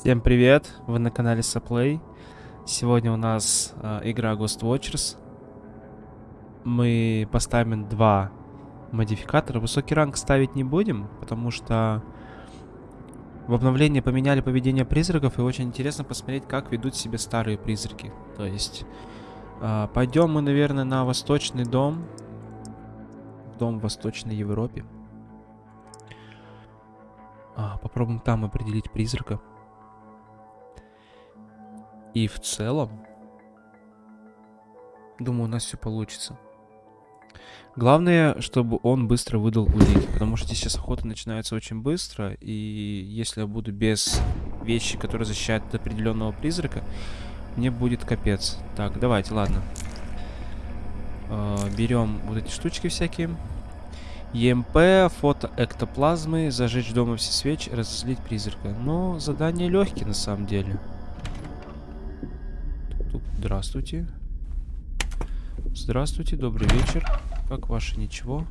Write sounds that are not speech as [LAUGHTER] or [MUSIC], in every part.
Всем привет, вы на канале Саплей. Сегодня у нас э, игра Ghost Watchers. Мы поставим два модификатора. Высокий ранг ставить не будем, потому что в обновлении поменяли поведение призраков, и очень интересно посмотреть, как ведут себя старые призраки. То есть, э, пойдем мы, наверное, на Восточный дом. Дом в Восточной Европе. А, попробуем там определить призрака. И в целом, думаю, у нас все получится. Главное, чтобы он быстро выдал улики, потому что здесь сейчас охота начинается очень быстро, и если я буду без вещи, которые защищают от определенного призрака, мне будет капец. Так, давайте, ладно. Э, берем вот эти штучки всякие. ЕМП, фото эктоплазмы, зажечь дома все свечи, разозлить призрака. Но задание легкие на самом деле. Здравствуйте. Здравствуйте, добрый вечер. Как ваше ничего?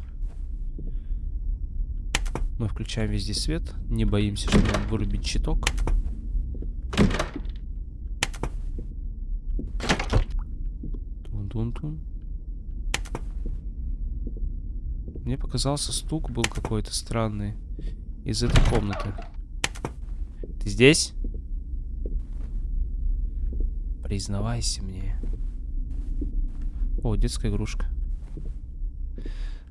Мы включаем везде свет. Не боимся, что нам вырубить щиток. Тун-тун-тун. Мне показался стук был какой-то странный из этой комнаты. Ты здесь? Признавайся мне. О, детская игрушка.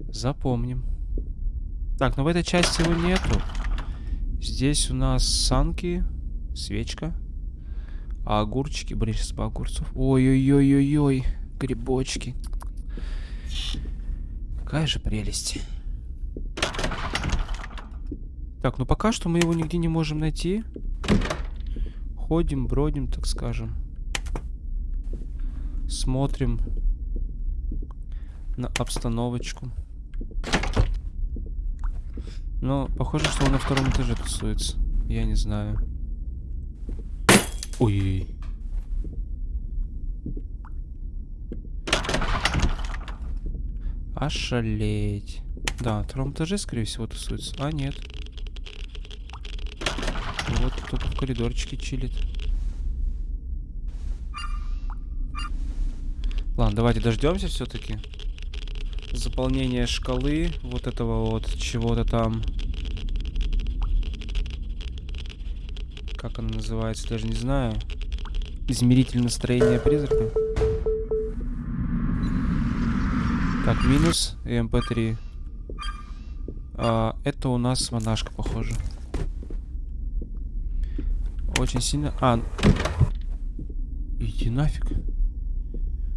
Запомним. Так, но в этой части его нету. Здесь у нас санки, свечка, а огурчики. Блин, сейчас по огурцов. Ой-ой-ой-ой-ой, грибочки. Какая же прелесть. Так, ну пока что мы его нигде не можем найти. Ходим, бродим, так скажем. Смотрим на обстановочку. Но похоже, что он на втором этаже тусуется. Я не знаю. Ой. Ошалеть. Да, на втором этаже, скорее всего, тусуется. А, нет. Вот кто-то в коридорчике чилит. Ладно, давайте дождемся все-таки. Заполнение шкалы вот этого вот чего-то там. Как она называется, даже не знаю. Измеритель настроения призрака. Так, минус и МП3. А, это у нас монашка, похоже. Очень сильно... А, иди нафиг.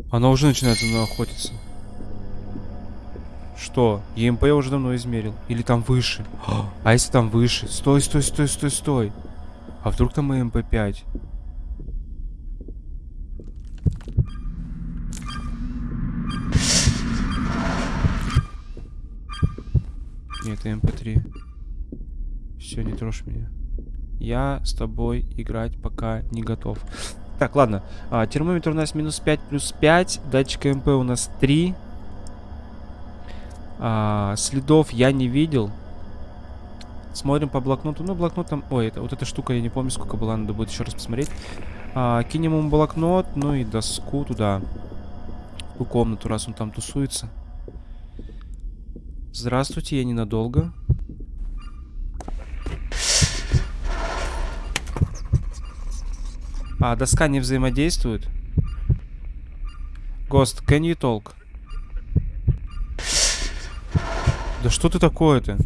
Она уже начинает за мной охотиться. Что? ЕМП я уже давно измерил. Или там выше? А если там выше? Стой, стой, стой, стой, стой. А вдруг там ЕМП-5? Нет, МП-3. Все, не трожь меня. Я с тобой играть пока не готов. Так, ладно. А, термометр у нас минус 5 плюс 5. Датчик МП у нас 3. А, следов я не видел. Смотрим по блокноту. Ну, блокнот там... Ой, это, вот эта штука, я не помню, сколько была. Надо будет еще раз посмотреть. А, кинем ему блокнот, ну и доску туда. В комнату, раз он там тусуется. Здравствуйте, я ненадолго. А, доска не взаимодействует. Гост, can you talk? Да что ты такое-то?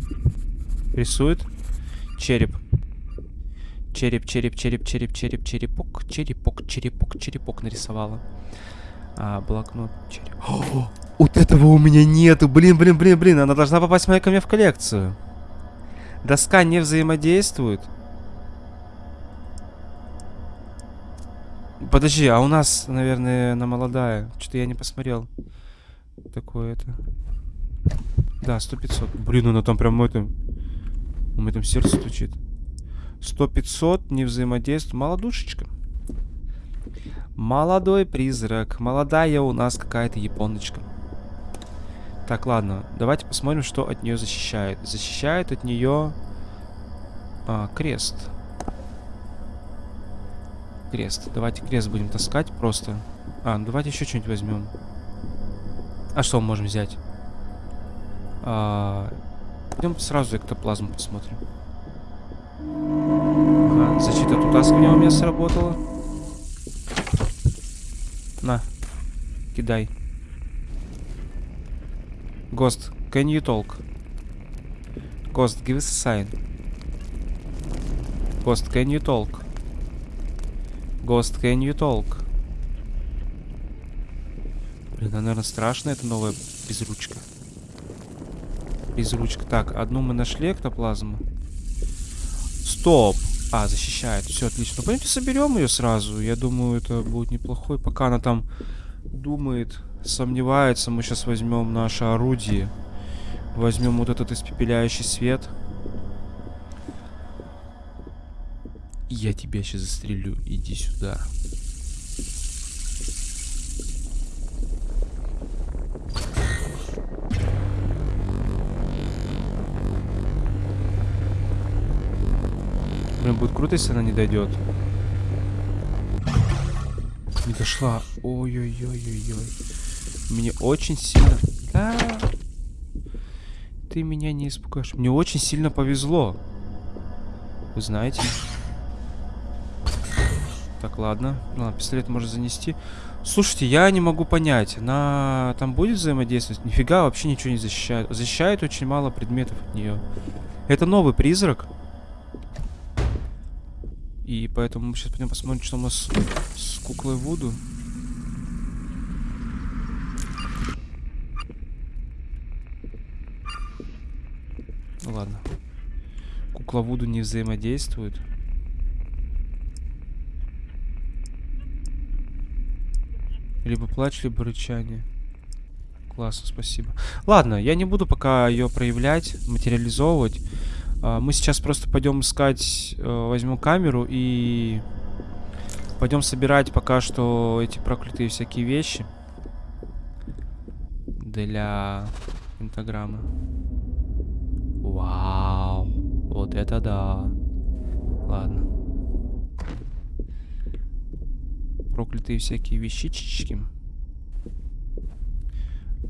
Рисует? Череп. Череп, череп, череп, череп, череп, черепок, черепок, черепок, черепок нарисовала. А, блокнот, череп. О, вот этого у меня нету. Блин, блин, блин, блин. Она должна попасть моя ко мне в коллекцию. Доска не взаимодействует. Подожди, а у нас, наверное, на молодая. Что-то я не посмотрел. Такое это. Да, 100-500. Блин, она там прям это... У меня там сердце стучит. 100-500, не взаимодействует. Молодушечка. Молодой призрак. Молодая у нас какая-то японочка. Так, ладно. Давайте посмотрим, что от нее защищает. Защищает от нее а, крест. Крест. Давайте крест будем таскать просто. А, ну давайте еще что-нибудь возьмем. А что мы можем взять? А, Пойдем сразу эктоплазму посмотрим. Ага, защита от утаскивания у меня сработала. На, кидай. Ghost, can you talk? Ghost, give us a sign. Ghost, can you talk? Ghost, can you talk? Блин, она, наверное, страшная, эта новая безручка. Безручка. Так, одну мы нашли, эктоплазму. Стоп! А, защищает. Все, отлично. Ну, пойдемте соберем ее сразу. Я думаю, это будет неплохой. Пока она там думает, сомневается, мы сейчас возьмем наше орудие. Возьмем вот этот испепеляющий свет. Я тебя сейчас застрелю. Иди сюда. Блин, будет круто, если она не дойдет. Не дошла. Ой-ой-ой-ой-ой. Мне очень сильно... Да. Ты меня не испугаешь. Мне очень сильно повезло. Вы знаете. Так, ладно. Ладно, пистолет можно занести. Слушайте, я не могу понять. Она там будет взаимодействовать? Нифига, вообще ничего не защищает. Защищает очень мало предметов от нее. Это новый призрак. И поэтому мы сейчас пойдем посмотрим, что у нас с куклой Вуду. Ну ладно. Кукла Вуду не взаимодействует. Либо плач, либо рычание. Классно, спасибо. Ладно, я не буду пока ее проявлять, материализовывать. А, мы сейчас просто пойдем искать, э, возьмем камеру и пойдем собирать пока что эти проклятые всякие вещи для пентаграммы. Вау, вот это да. Ладно. Проклятые всякие вещички.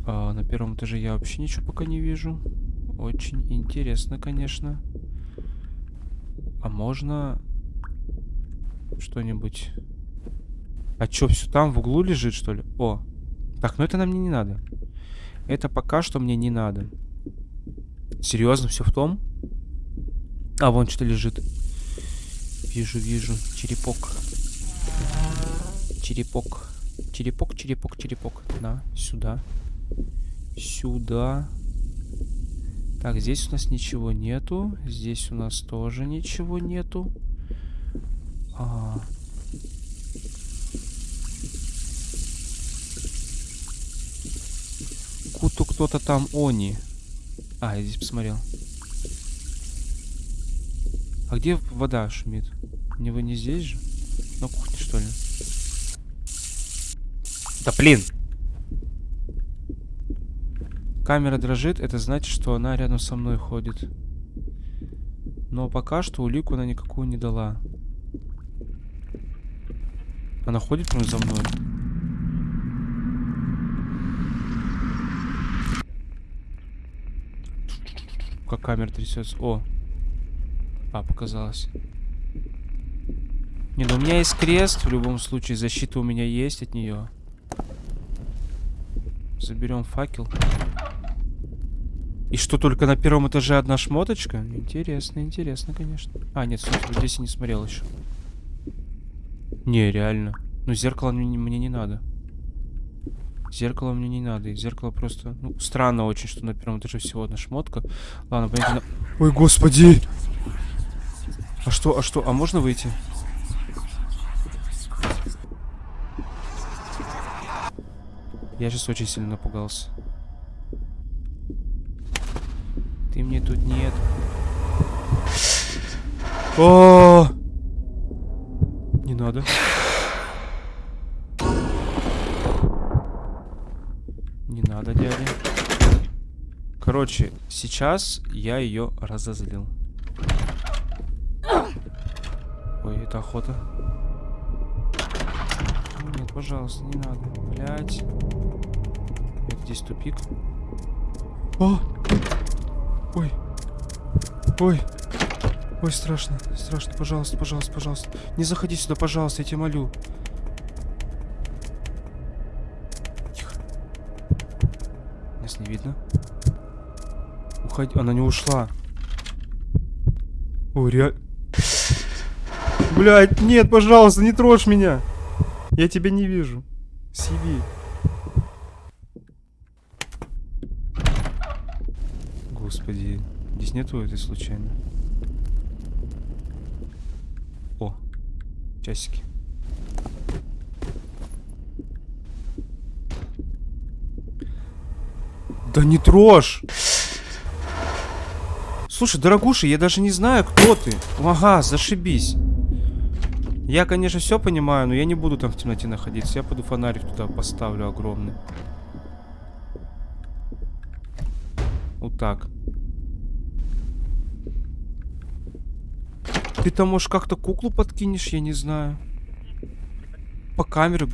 А, на первом этаже я вообще ничего пока не вижу. Очень интересно, конечно. А можно что-нибудь... А чё, все там в углу лежит, что ли? О. Так, ну это нам не надо. Это пока что мне не надо. Серьезно, все в том? А, вон что лежит. Вижу, вижу. Черепок. Черепок. Черепок, черепок, черепок. На, сюда. Сюда. Так, здесь у нас ничего нету. Здесь у нас тоже ничего нету. А... Куту кто-то там они. А, я здесь посмотрел. А где вода шумит? Не вы не здесь же? На кухне, что ли? Да блин! Камера дрожит, это значит, что она рядом со мной ходит. Но пока что улику она никакую не дала. Она ходит прям за мной. Как камера трясется. О. А, показалось. Не, ну у меня есть крест, в любом случае. Защита у меня есть от нее. Заберем факел. И что, только на первом этаже одна шмоточка? Интересно, интересно, конечно. А, нет, смотри, здесь я не смотрел еще. Не, реально. Ну, зеркало мне, мне не надо. Зеркало мне не надо. И зеркало просто... Ну, странно очень, что на первом этаже всего одна шмотка. Ладно, на... Ой, господи! А что, а что? А можно выйти? Я сейчас очень сильно напугался. Ты мне тут нет. О! Не надо. Не надо, дядя. Короче, сейчас я ее разозлил. Ой, это охота. Нет, пожалуйста, не надо. Блять. Это здесь тупик. О! Ой. Ой. Ой, страшно. Страшно. Пожалуйста, пожалуйста, пожалуйста. Не заходи сюда, пожалуйста, я тебя молю. Тихо. Нас не видно. Уходи. Она не ушла. Ой, реально. Блять, нет, пожалуйста, не трожь меня. Я тебя не вижу. Сиви. Господи, здесь нету этой случайно. О, часики. Да не трожь! Слушай, дорогуша, я даже не знаю, кто ты. Ага, зашибись. Я, конечно, все понимаю, но я не буду там в темноте находиться. Я пойду фонарик туда поставлю огромный. Вот так. Ты там, может, как-то куклу подкинешь, я не знаю. По камере.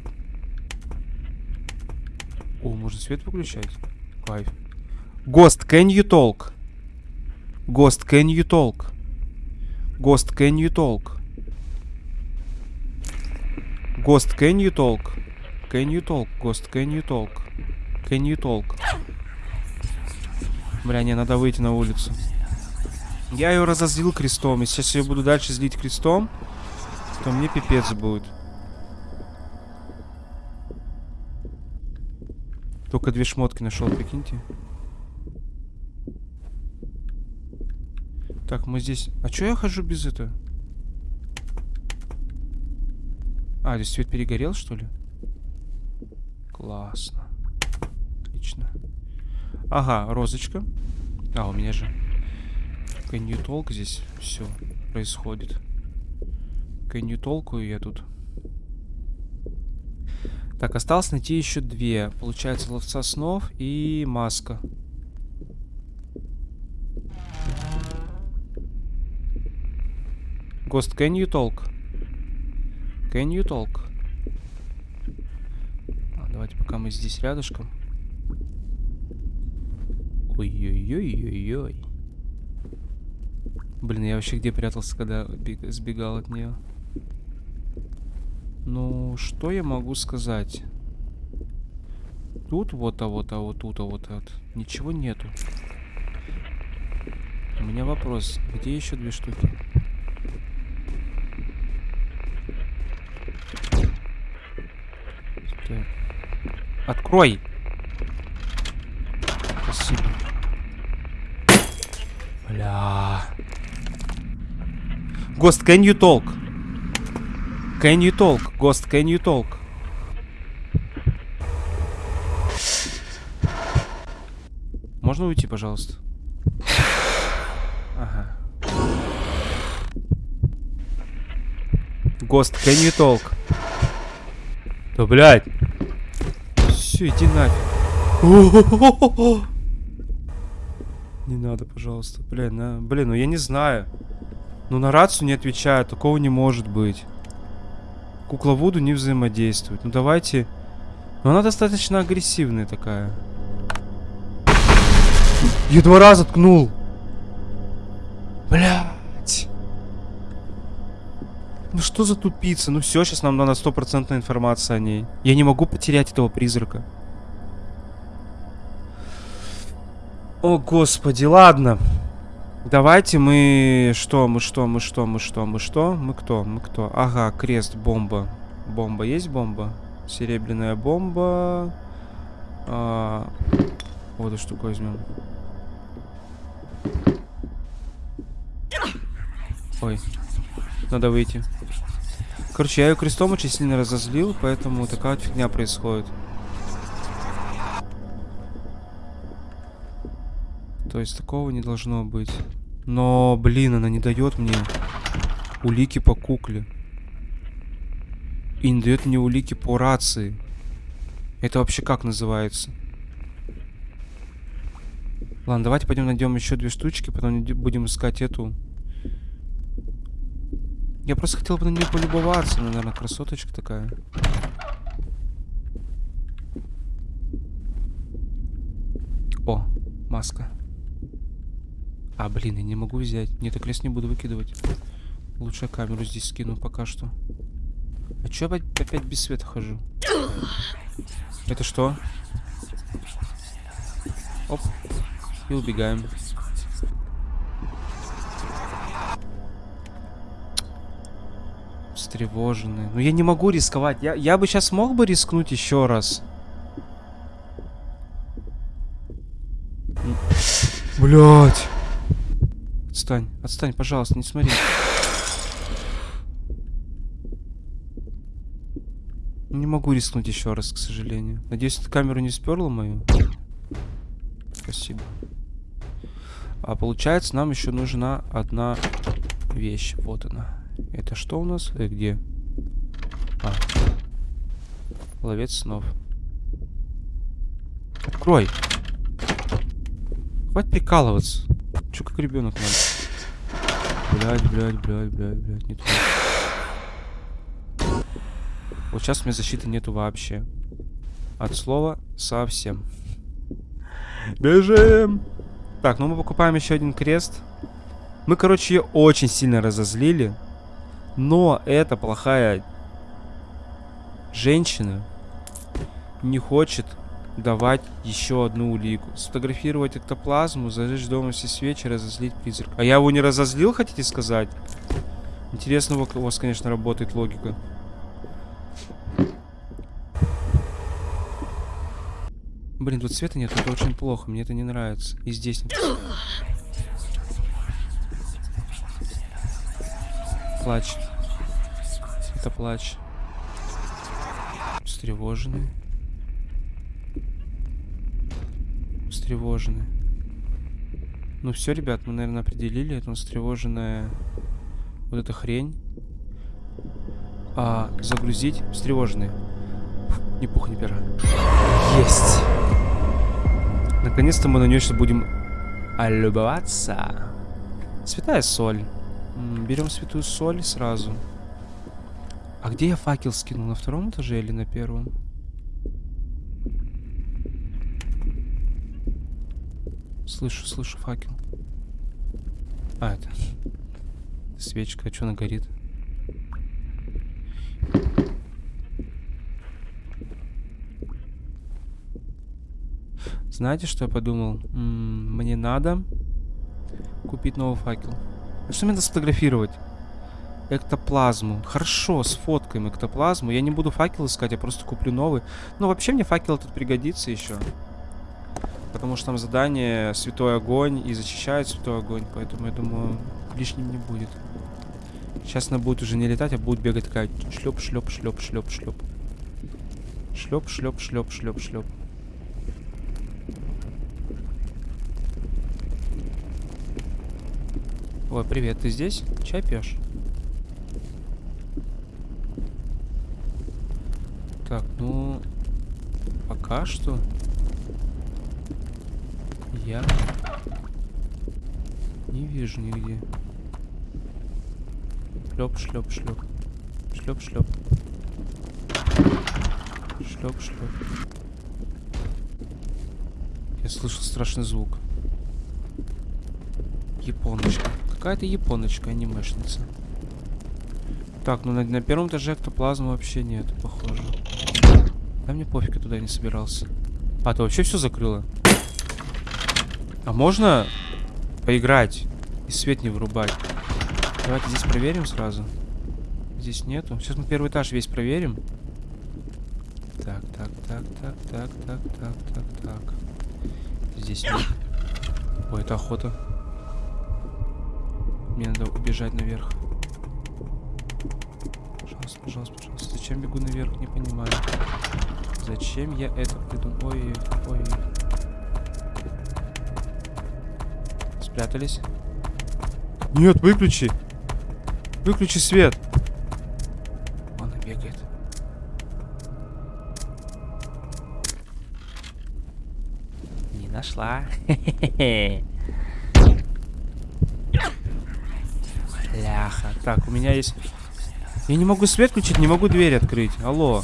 О, можно свет выключать? Кайф. Гост, can you talk? Гост, can you talk? Гост, can you talk? Гост, can you talk? Can you talk? Гост, can you talk? Can you talk? Бля, не, надо выйти на улицу. Я ее разозлил крестом. И сейчас я буду дальше злить крестом, то мне пипец будет. Только две шмотки нашел, прикиньте. Так, мы здесь... А чё я хожу без этого? А, здесь свет перегорел, что ли? Классно. Отлично. Ага, розочка. А, у меня же... Can you talk здесь все происходит. Can you talk я тут. Так, осталось найти еще две. Получается, ловца снов и маска. Ghost, can you talk? Can you talk? А, давайте пока мы здесь рядышком. Ой-ой-ой-ой-ой. Блин, я вообще где прятался, когда сбегал от нее? Ну, что я могу сказать? Тут вот, а вот, а вот тут, а вот, а вот. Ничего нету. У меня вопрос. Где еще две штуки? Открой! Спасибо. Бля. Гост, can you talk? Can you talk? Гост, can you talk? Можно уйти, пожалуйста? Ага. Гост, can you talk? Да, блядь. Все, иди нафиг. Не надо, пожалуйста. Блин, на... блин, ну я не знаю. Ну на рацию не отвечаю, такого не может быть. Кукла Вуду не взаимодействует. Ну давайте... Ну она достаточно агрессивная такая. Я два раза ткнул. Блять. Ну что за тупица? Ну все, сейчас нам надо стопроцентная информация о ней. Я не могу потерять этого призрака. О, господи, ладно. Давайте мы... Что, мы что, мы что, мы что, мы что? Мы кто, мы кто? Ага, крест, бомба. Бомба, есть бомба? Серебряная бомба. А... Вот эту штуку возьмем. Ой, надо выйти. Короче, я ее крестом очень сильно разозлил, поэтому такая вот фигня происходит. То есть такого не должно быть. Но, блин, она не дает мне улики по кукле. И не дает мне улики по рации. Это вообще как называется? Ладно, давайте пойдем найдем еще две штучки, потом будем искать эту. Я просто хотел бы на нее полюбоваться, она, наверное, красоточка такая. О, маска. А, блин, я не могу взять. Нет, я крест не буду выкидывать. Лучше я камеру здесь скину пока что. А чё опять, опять без света хожу? Это что? Оп. И убегаем. Встревоженные. Ну я не могу рисковать. Я, я бы сейчас мог бы рискнуть еще раз. Блять. Отстань, отстань, пожалуйста, не смотри. Не могу рискнуть еще раз, к сожалению. Надеюсь, эта камеру не сперла мою. Спасибо. А получается, нам еще нужна одна вещь. Вот она. Это что у нас? Э, где? А. Ловец снов. Открой. Хватит прикалываться. Че как ребенок надо? Блять, блять, блять, блять, блять, не туда. Вот сейчас у меня защиты нету вообще. От слова совсем. Бежим! Так, ну мы покупаем еще один крест. Мы, короче, ее очень сильно разозлили. Но эта плохая женщина не хочет давать еще одну улику. Сфотографировать эктоплазму, зажечь дома все свечи, разозлить призрак. А я его не разозлил, хотите сказать? Интересно, у вас, конечно, работает логика. Блин, тут света нет, это очень плохо, мне это не нравится. И здесь нет. Плач. Это плач. Встревоженный. Встревоженный. Ну все, ребят, мы, наверное, определили. Это встревоженная вот эта хрень. А, загрузить. Встревоженный. Фу, ни пуха, ни пера. Есть. Наконец-то мы на нее сейчас будем любоваться. Святая соль. Берем святую соль сразу. А где я факел скинул? На втором этаже или на первом? Слышу, слышу факел. А, это... Свечка, а что она горит? Знаете, что я подумал? М -м, мне надо купить новый факел. А что мне надо сфотографировать? Эктоплазму. Хорошо, сфоткаем эктоплазму. Я не буду факел искать, я просто куплю новый. Ну, вообще мне факел тут пригодится еще. Потому что там задание Святой Огонь и защищает Святой Огонь. Поэтому, я думаю, лишним не будет. Сейчас она будет уже не летать, а будет бегать такая шлеп, шлеп, шлеп, шлеп, шлеп. Шлеп, шлеп, шлеп, шлеп, шлеп. Ой, привет, ты здесь? Чай пьешь? Так, ну... Пока что... Я... Не вижу нигде. Шлеп, шлеп, шлеп. Шлеп, шлеп. Шлеп, шлеп. Я слышал страшный звук. Японочка. Какая-то японочка, анимешница. Так, ну на, на первом этаже эктоплазма вообще нет, похоже. Да мне пофиг, я туда не собирался. А, ты вообще все закрыла? А можно поиграть и свет не вырубать? Давайте здесь проверим сразу. Здесь нету. Сейчас мы первый этаж весь проверим. Так, так, так, так, так, так, так, так, так. Здесь нет. Ой, это охота. Мне надо убежать наверх. Пожалуйста, пожалуйста, пожалуйста. Зачем бегу наверх, не понимаю. Зачем я это придумал? Ой, ой. Спрятались. Нет, выключи. Выключи свет. Она бегает. Не нашла. Бляха. Так, у меня есть... Я не могу свет включить, не могу дверь открыть. Алло.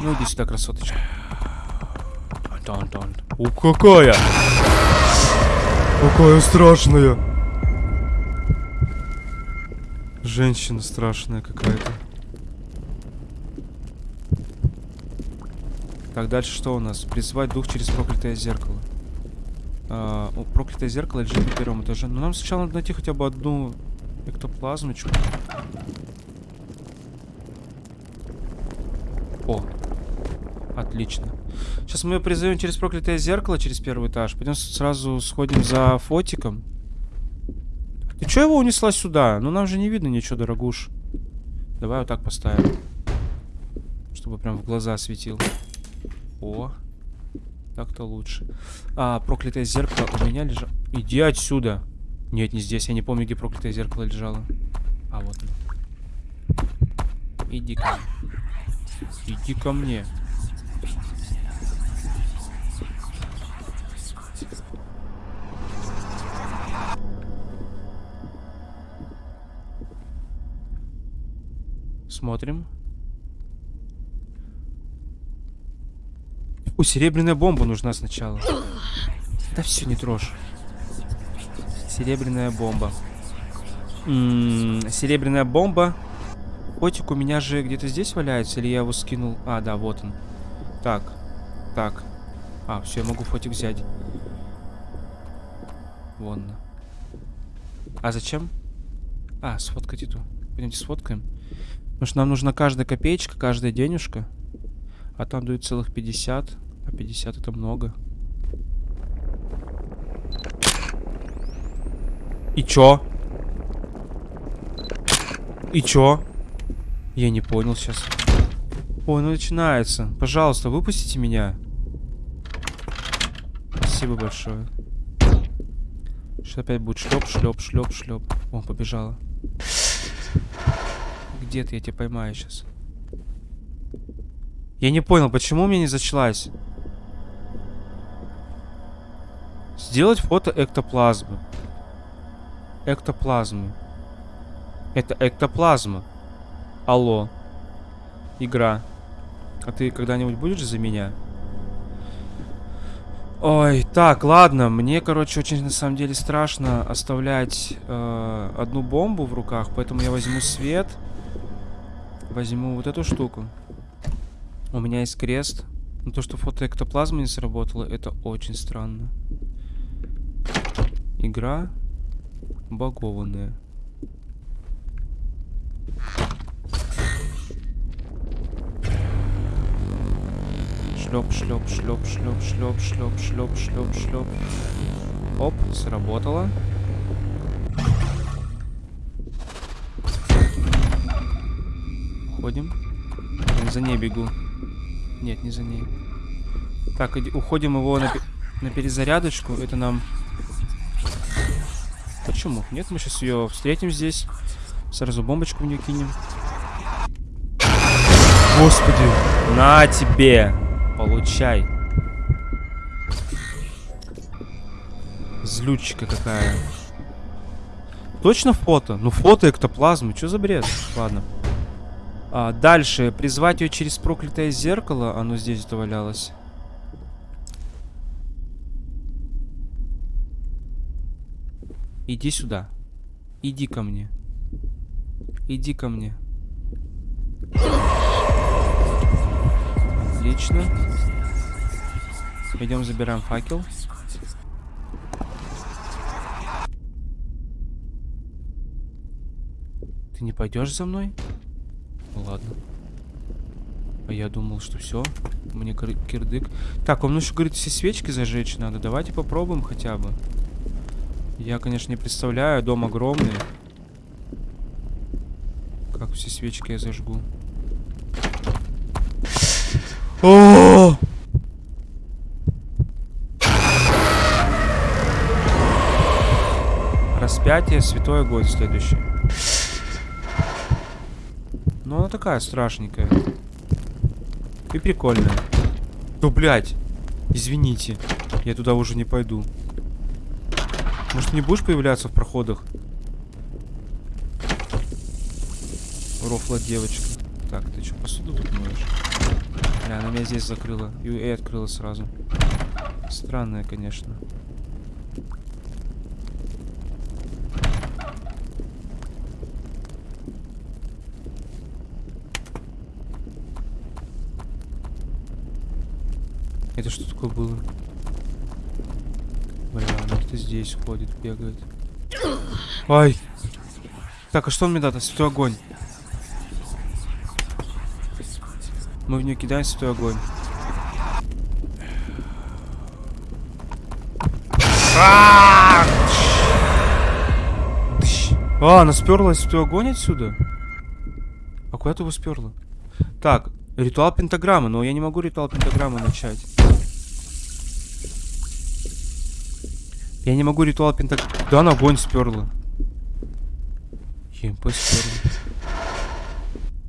Ну иди сюда, красоточка. Тон-тон. У, какая! Какая страшная! Женщина страшная какая-то. Так, дальше что у нас? Призвать дух через проклятое зеркало. А, о, проклятое зеркало лежит на первом этаже. Но нам сначала надо найти хотя бы одну эктоплазмочку. О, отлично. Сейчас мы ее призовем через проклятое зеркало, через первый этаж. Пойдем сразу сходим за фотиком. Ты чё его унесла сюда? Ну нам же не видно ничего, дорогуш. Давай вот так поставим. Чтобы прям в глаза светил. О, так-то лучше. А, проклятое зеркало у меня лежало. Иди отсюда. Нет, не здесь. Я не помню, где проклятое зеркало лежало. А, вот оно. Иди ко мне. Иди ко мне. Смотрим. О, серебряная бомба нужна сначала. Да все, не трожь. Серебряная бомба. М -м, серебряная бомба. Котик у меня же где-то здесь валяется, или я его скинул? А, да, вот он. Так, так. А, все, я могу фотик взять. Вон. А зачем? А, сфоткать эту. Пойдемте сфоткаем. Потому что нам нужна каждая копеечка, каждая денежка. А там дают целых 50. А 50 это много. И чё? И чё? Я не понял сейчас. Ой, ну начинается. Пожалуйста, выпустите меня. Спасибо большое. Что опять будет шлеп, шлеп, шлеп, шлеп. О, побежала. Где ты? Я тебя поймаю сейчас. Я не понял, почему у меня не зачлась? Сделать фото эктоплазмы. Эктоплазмы. Это эктоплазма. Алло. Игра. А ты когда-нибудь будешь за меня? Ой, так, ладно. Мне, короче, очень на самом деле страшно оставлять э, одну бомбу в руках, поэтому я возьму свет. Возьму вот эту штуку. У меня есть крест. Но то, что фотоэктоплазма не сработала, это очень странно. Игра багованная. Шлеп, шлеп, шлеп, шлеп, шлеп, шлеп, шлеп, шлеп, шлеп. Оп, сработало. Уходим. За ней бегу. Нет, не за ней. Так, уходим его на, на перезарядочку. Это нам Почему? Нет, мы сейчас ее встретим здесь. Сразу бомбочку в нее кинем. Господи. На тебе. Получай. Злючка какая. Точно фото? Ну фото эктоплазмы. Что за бред? Ладно. А, дальше. Призвать ее через проклятое зеркало. Оно здесь довалялось. Иди сюда. Иди ко мне. Иди ко мне. Отлично. Идем забираем факел. Ты не пойдешь за мной? Ладно. А я думал, что все. Мне кирдык. Так, он еще говорит, все свечки зажечь надо. Давайте попробуем хотя бы. Я, конечно, не представляю, дом огромный. Как все свечки я зажгу. Распятие, святой огонь следующий. Ну, она такая страшненькая. И прикольная. Ну, блядь. Извините. Я туда уже не пойду. Может, не будешь появляться в проходах? Рофла девочка. Так, ты что, посуду тут? Бля, она меня здесь закрыла. И, и открыла сразу. Странное, конечно. Это что такое было? Бля, ну кто здесь ходит, бегает. Ай! Так, а что он мне даст? Святой огонь. Мы в нее кидаем святой огонь. А, она сперлась святой огонь отсюда? А куда ты его сперла? Так, ритуал пентаграммы, но я не могу ритуал пентаграммы начать. Я не могу ритуал пентаграммы. Да, она огонь сперла. ЕМП сперла.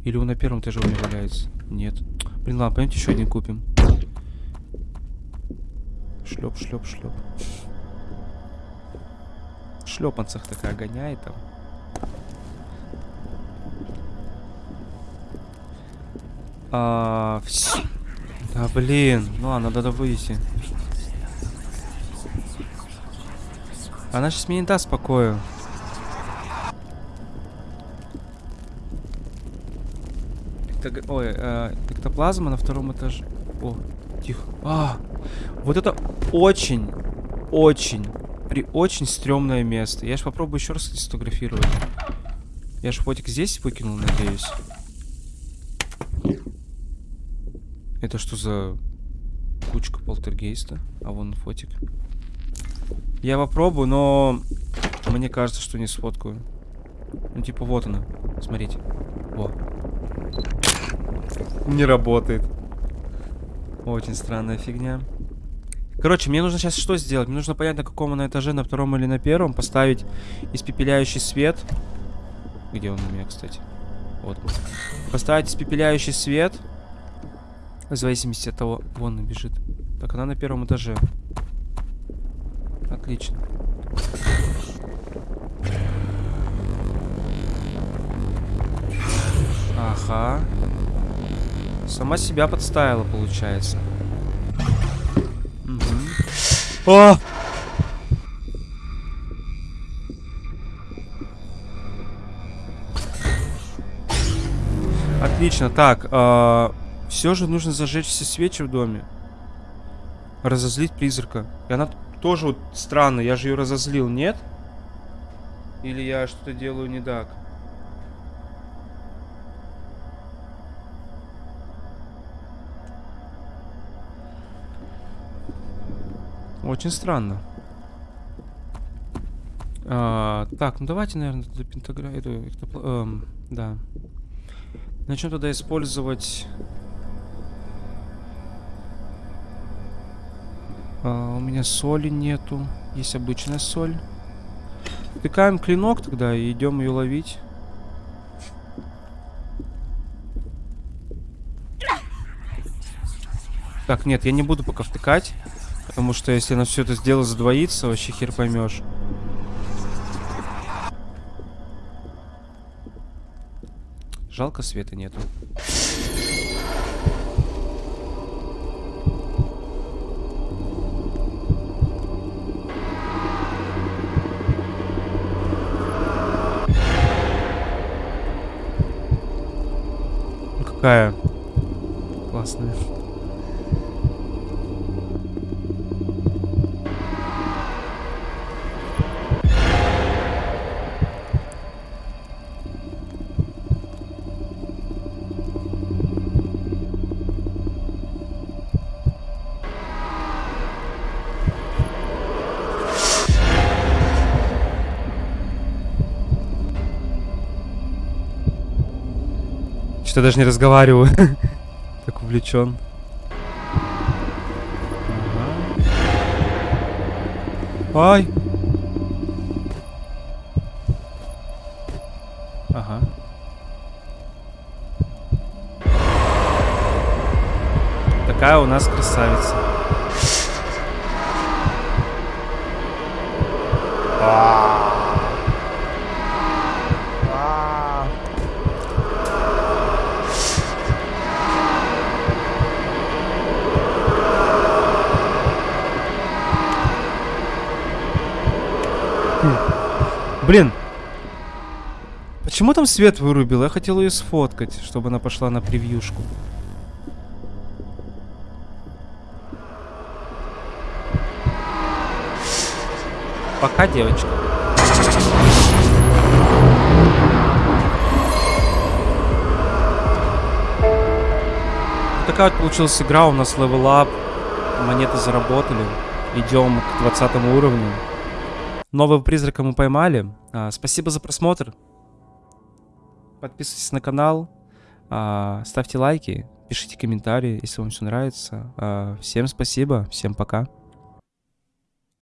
Или он на первом этаже у меня валяется? Нет. Блин, ладно, пойдемте еще один купим. Шлеп, шлеп, шлеп. Шлепанцах такая гоняет там. А, вс... Да блин, ну ладно, надо выйти. Она сейчас мне не даст покоя. Эктог... Ой, э, эктоплазма на втором этаже. О, тихо. А, вот это очень, очень, при очень стрёмное место. Я же попробую еще раз сфотографировать. Я же фотик здесь выкинул, надеюсь. Это что за кучка полтергейста? А вон фотик. Я попробую, но мне кажется, что не сфоткаю. Ну, типа, вот она. Смотрите. Не работает. Очень странная фигня. Короче, мне нужно сейчас что сделать? Мне нужно понять, на каком она этаже, на втором или на первом. Поставить испепеляющий свет. Где он у меня, кстати? Вот. Поставить испепеляющий свет. В зависимости от того... Вон она бежит. Так, она на первом этаже. Отлично. Ага. Сама себя подставила, получается. Угу. О! Отлично. Так, э, все же нужно зажечь все свечи в доме. Разозлить призрака. И она тоже вот странно, я же ее разозлил, нет? Или я что-то делаю не так? Очень странно. А, так, ну давайте, наверное, туда пентаграмму... Эту, эм, да. Начнем тогда использовать А, у меня соли нету. Есть обычная соль. Втыкаем клинок тогда и идем ее ловить. Так, нет, я не буду пока втыкать. Потому что если на все это дело задвоится, вообще хер поймешь. Жалко света нету. какая классная. Даже не разговариваю. [LAUGHS] так увлечен. Ага. Ай! Ага. Такая у нас красавица. Блин. Почему там свет вырубил? Я хотел ее сфоткать, чтобы она пошла на превьюшку. Пока, девочка. Такая вот получилась игра. У нас level up. Монеты заработали. Идем к 20 уровню. Нового призрака мы поймали. А, спасибо за просмотр. Подписывайтесь на канал. А, ставьте лайки. Пишите комментарии, если вам все нравится. А, всем спасибо. Всем пока.